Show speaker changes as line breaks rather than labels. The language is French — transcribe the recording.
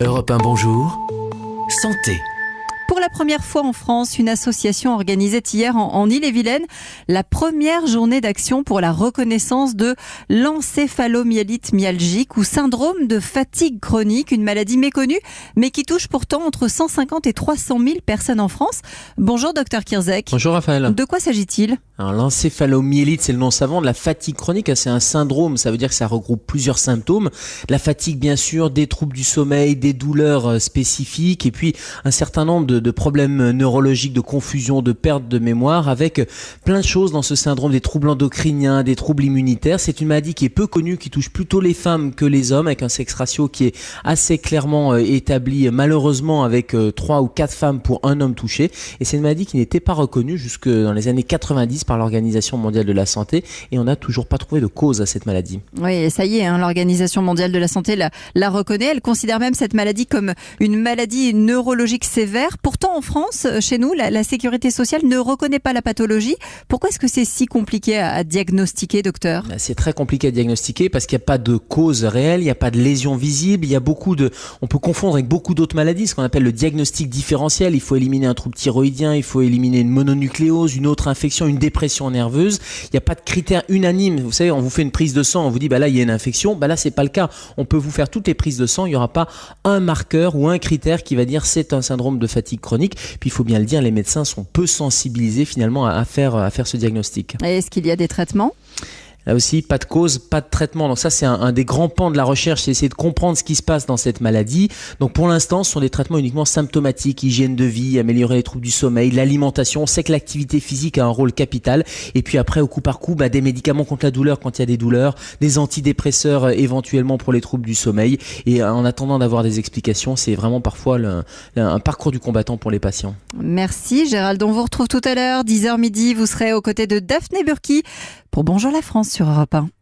Europe 1 Bonjour, Santé.
Pour la première fois en France, une association organisait hier en, en Ille-et-Vilaine la première journée d'action pour la reconnaissance de l'encéphalomyélite myalgique ou syndrome de fatigue chronique, une maladie méconnue mais qui touche pourtant entre 150 et 300 000 personnes en France. Bonjour docteur Kirzek.
Bonjour Raphaël.
De quoi s'agit-il?
L'encéphalomyélite, c'est le nom savant de la fatigue chronique. C'est un syndrome, ça veut dire que ça regroupe plusieurs symptômes. La fatigue, bien sûr, des troubles du sommeil, des douleurs euh, spécifiques, et puis un certain nombre de, de problèmes neurologiques, de confusion, de perte de mémoire, avec plein de choses dans ce syndrome, des troubles endocriniens, des troubles immunitaires. C'est une maladie qui est peu connue, qui touche plutôt les femmes que les hommes, avec un sexe ratio qui est assez clairement euh, établi, malheureusement, avec euh, trois ou quatre femmes pour un homme touché. Et c'est une maladie qui n'était pas reconnue jusque dans les années 90 par l'Organisation mondiale de la santé, et on n'a toujours pas trouvé de cause à cette maladie.
Oui, ça y est, hein, l'Organisation mondiale de la santé la, la reconnaît. Elle considère même cette maladie comme une maladie neurologique sévère. Pourtant, en France, chez nous, la, sécurité sociale ne reconnaît pas la pathologie. Pourquoi est-ce que c'est si compliqué à, diagnostiquer, docteur?
Bah, C'est très compliqué à diagnostiquer parce qu'il n'y a pas de cause réelle, il n'y a pas de lésion visible, il y a beaucoup de, on peut confondre avec beaucoup d'autres maladies, ce qu'on appelle le diagnostic différentiel. Il faut éliminer un trouble thyroïdien, il faut éliminer une mononucléose, une autre infection, une dépression nerveuse. Il n'y a pas de critères unanimes. Vous savez, on vous fait une prise de sang, on vous dit bah là il y a une infection, bah là c'est pas le cas. On peut vous faire toutes les prises de sang, il n'y aura pas un marqueur ou un critère qui va dire c'est un syndrome de fatigue chronique. Puis il faut bien le dire, les médecins sont peu sensibilisés finalement à, faire à faire ce diagnostic.
Est-ce qu'il y a des traitements?
Là aussi, pas de cause, pas de traitement. Donc ça, c'est un, des grands pans de la recherche, c'est essayer de comprendre ce qui se passe dans cette maladie. Donc pour l'instant, ce sont des traitements uniquement symptomatiques, hygiène de vie, améliorer les troubles du sommeil, l'alimentation. On sait que l'activité physique a un rôle capital. Et puis après, au coup par coup, bah, des médicaments contre la douleur quand il y a des douleurs, des antidépresseurs euh, éventuellement pour les troubles du sommeil. Et en attendant d'avoir des explications, c'est vraiment parfois un parcours du combattant pour les patients.
Merci Gérald. On vous retrouve tout à l'heure, 10h midi. Vous serez aux côtés de Daphné Burki pour Bonjour la France sur Europe 1.